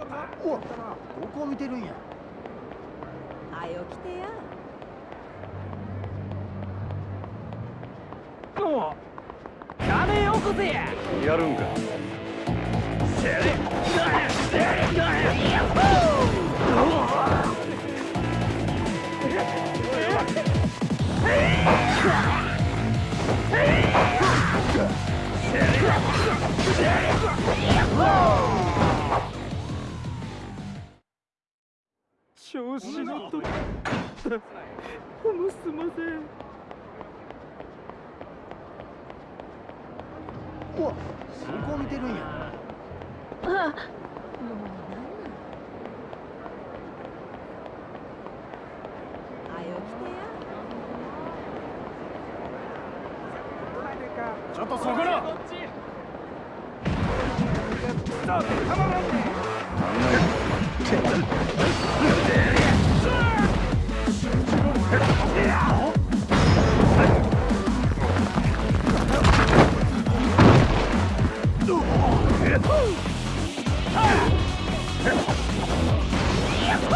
おどこを見てるんや。はよ来てや。もう金よこせややるんか。せ調ほんますませんおどこを見てるんやあもうなんなんはよ来てやちょっとそこら強すぎるか来ません。杯飲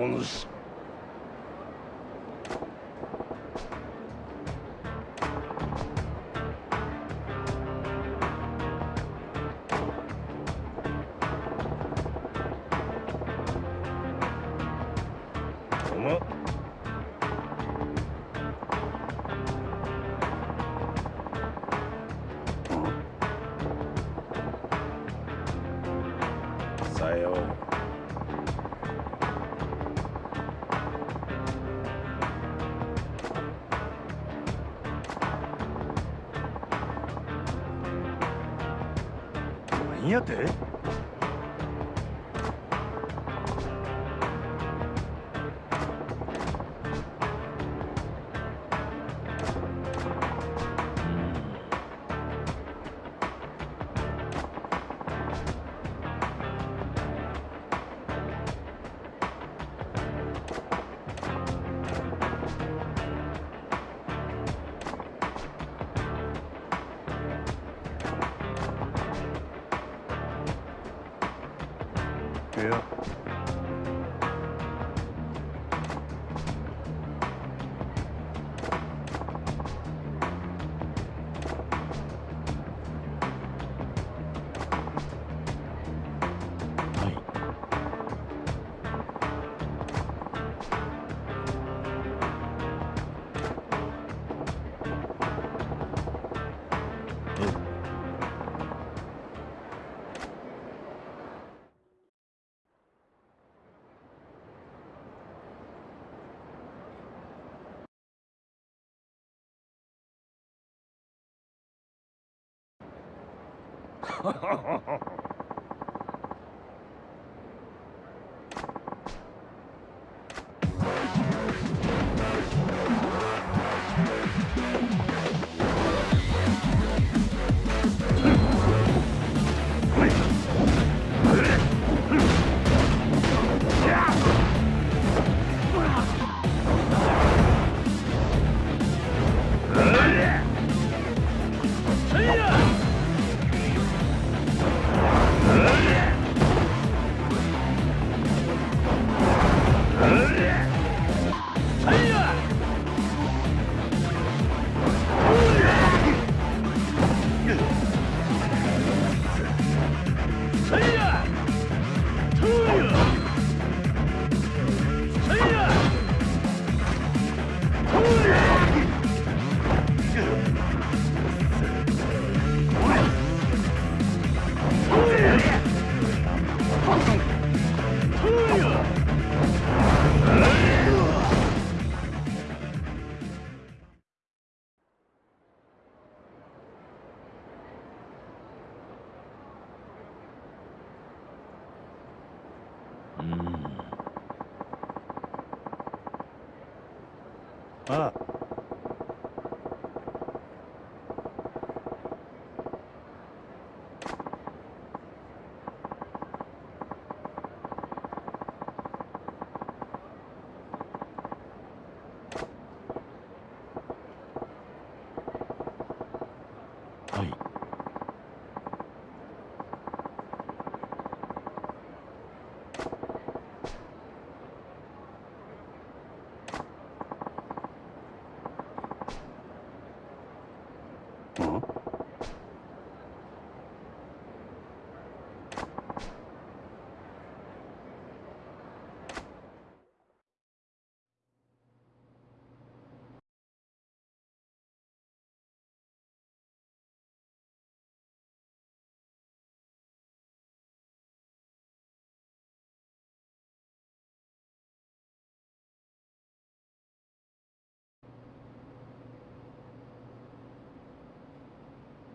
お主ってハハハハ。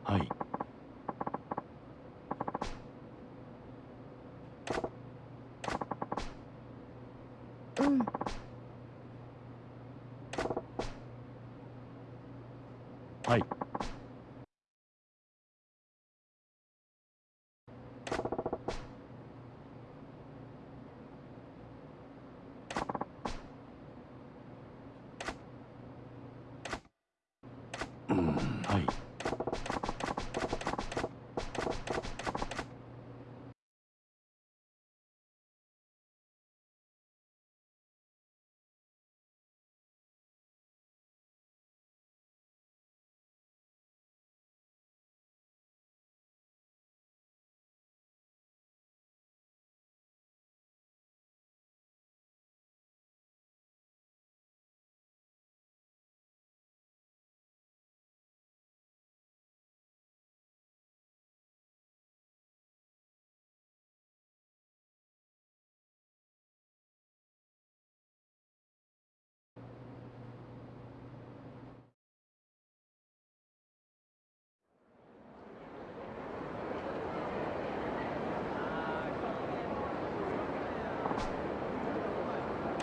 はい。うん。はい。うん。はい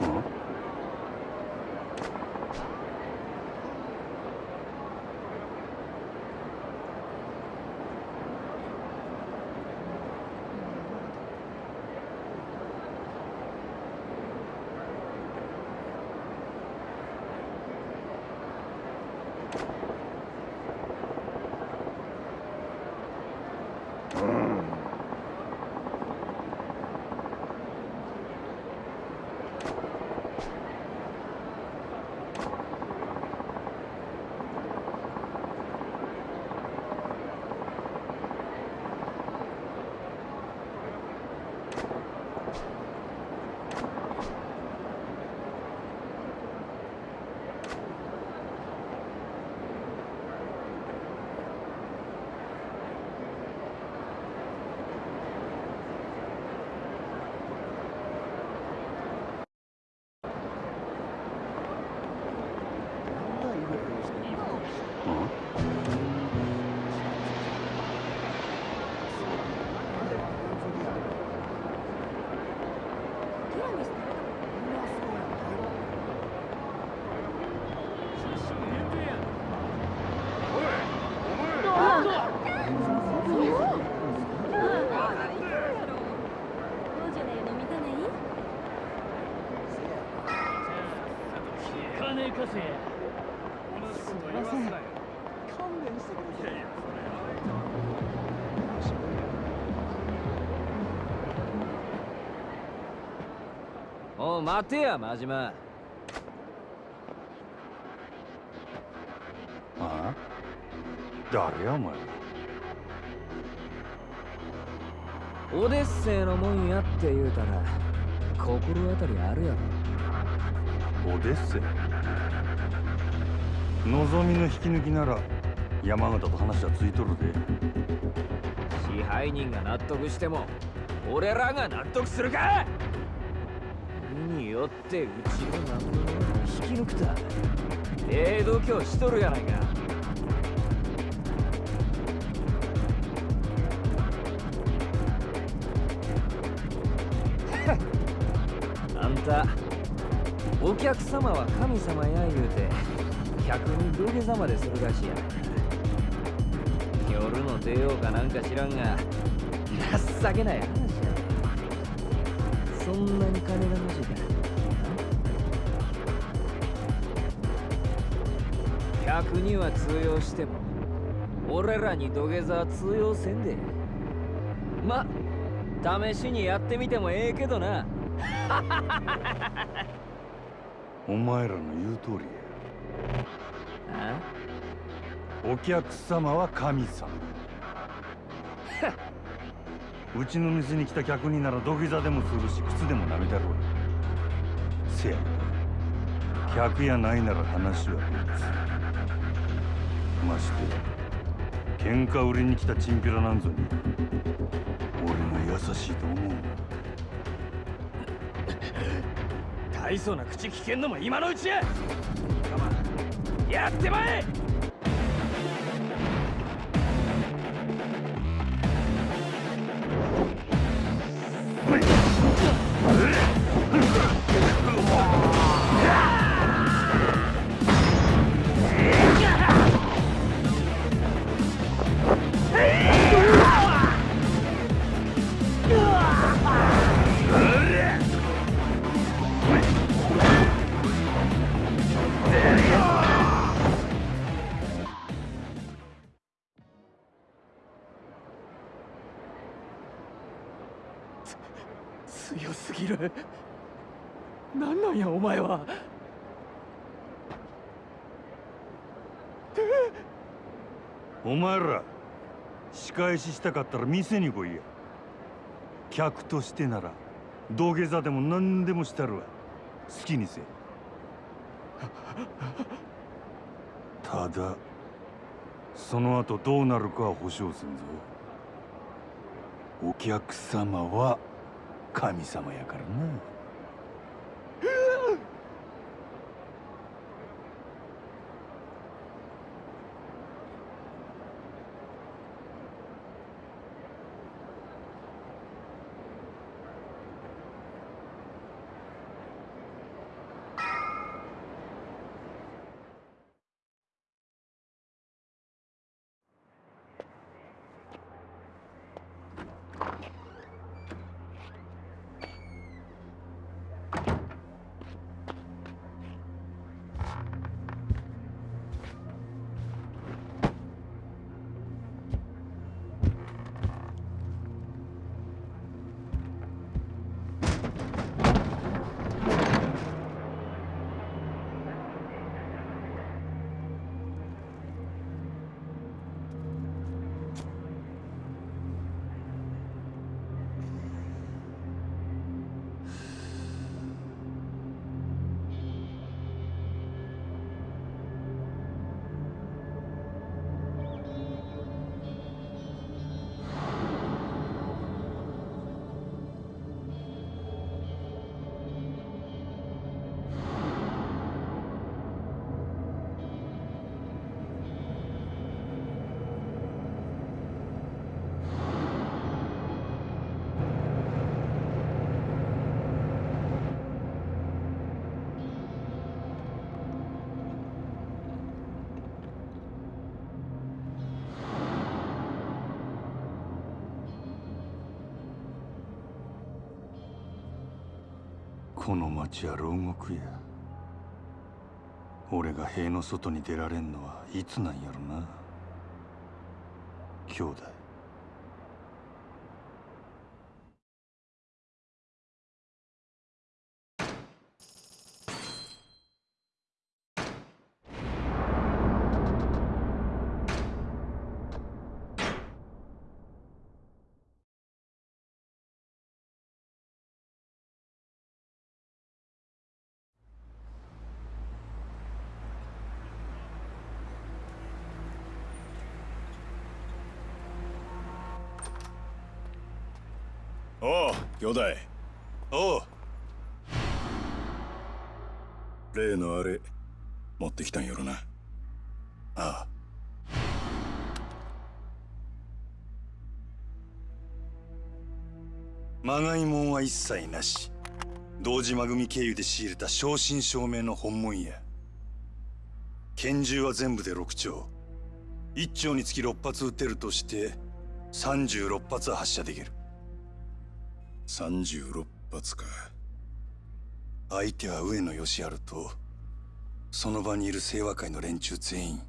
어? 金貸せすいません勘弁してくださいおう待てや真島。ああ。誰やお前オデッセイのもんやって言うたら心当たりあるやろ。オデッセイ？望みの引き抜きなら山形と話はついとるで。支配人が納得しても俺らが納得するか！によってうちの何者を引き抜くたええ度胸しとるやないか。あんたお客様は神様や言うて。客に土下座までするらしいや。夜の出ようかなんか知らんが情けない話や。そんなに金が欲しいか。客には通用しても俺らに土下座は通用せんで。ま試しにやってみてもええけどな。お前らの言う通りや。お客様は神様。うちの店に来た客になら土下座でもするし靴でも舐めたろうせや客やないなら話は別。まして喧嘩売りに来たチンピラなんぞに俺が優しいと思う 大層な口聞けんのも今のうちや！我慢やってまえ！前は。お前ら仕返ししたかったら店に来いや。客としてなら土下座でも何でもしたるわ。好きにせただその後どうなるかは保証せんぞ。お客様は神様やからな。この町は牢獄や。俺が塀の外に出られんのはいつなんやろな。兄弟。おう兄弟。おう。例のあれ持ってきたんやろな。ああ。まがいもんは一切なし。堂島組経由で仕入れた正真正銘の本物や。拳銃は全部で6丁。1丁につき6発撃てるとして36発発射できる。36発か。相手は上野義治とその場にいる清和会の連中全員。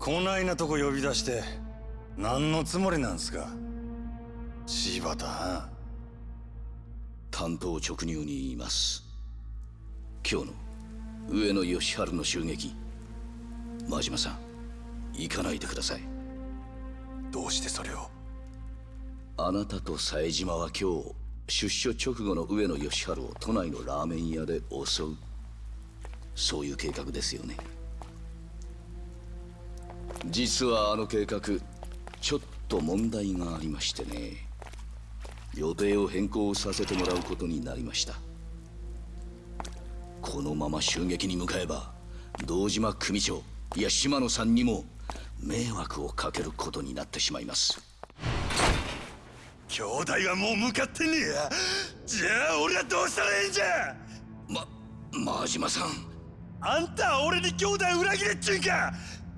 こないなとこ呼び出して何のつもりなんすか。柴田担当直入に言います。今日の上野義治の襲撃。真島さん行かないでください。どうしてそれをあなたと冴島は今日出所直後の上野義治を都内のラーメン屋で襲う。そういう計画ですよね。実はあの計画ちょっと問題がありましてね。予定を変更させてもらうことになりました。このまま襲撃に向かえば堂島組長いや島野さんにも迷惑をかけることになってしまいます。兄弟はもう向かってねえや。じゃあ俺はどうしたらええんじゃ。ま真島さん。あんたは俺に兄弟裏切れっちゅうんか。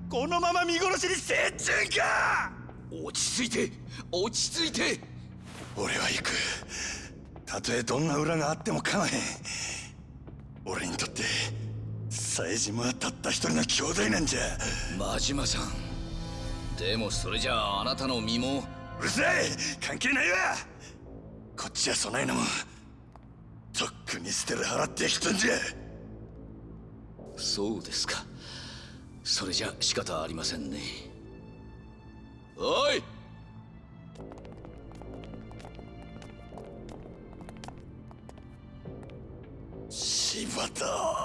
このまま見殺しにせえっちゅうんか。落ち着いて落ち着いて。俺は行く。たとえどんな裏があっても構えへん。俺にとって冴島はたった一人の兄弟なんじゃ。真島さん。でもそれじゃああなたの身もうるさい関係ないわ。こっちはそないなもんとっくに捨てる払ってきたんじゃ。そうですか。それじゃ仕方ありませんね。おい。柴田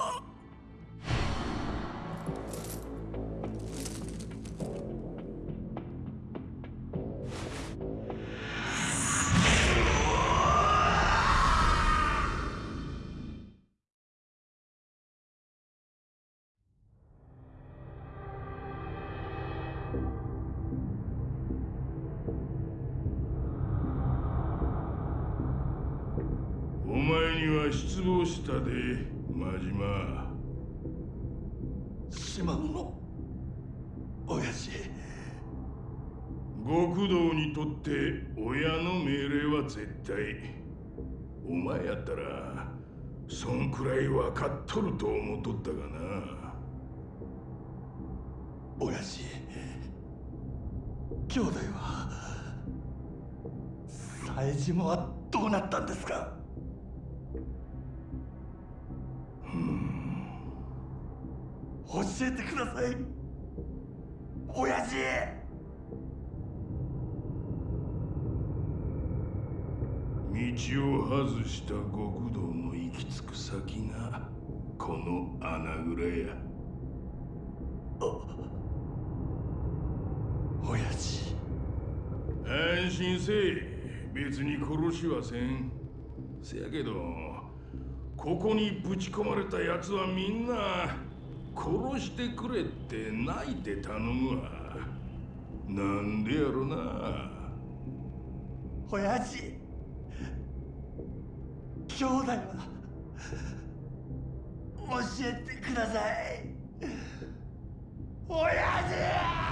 親父。極道にとって親の命令は絶対。お前やったらそんくらい分かっとると思っとったがな。親父。兄弟は冴島はどうなったんですか？教えてください親父。道を外した極道の行き着く先がこの穴蔵や。親父。安心せえ別に殺しはせん。せやけどここにぶち込まれた奴はみんな殺してくれって泣いて頼むわ。なんでやろな。親父。兄弟は教えてください。親父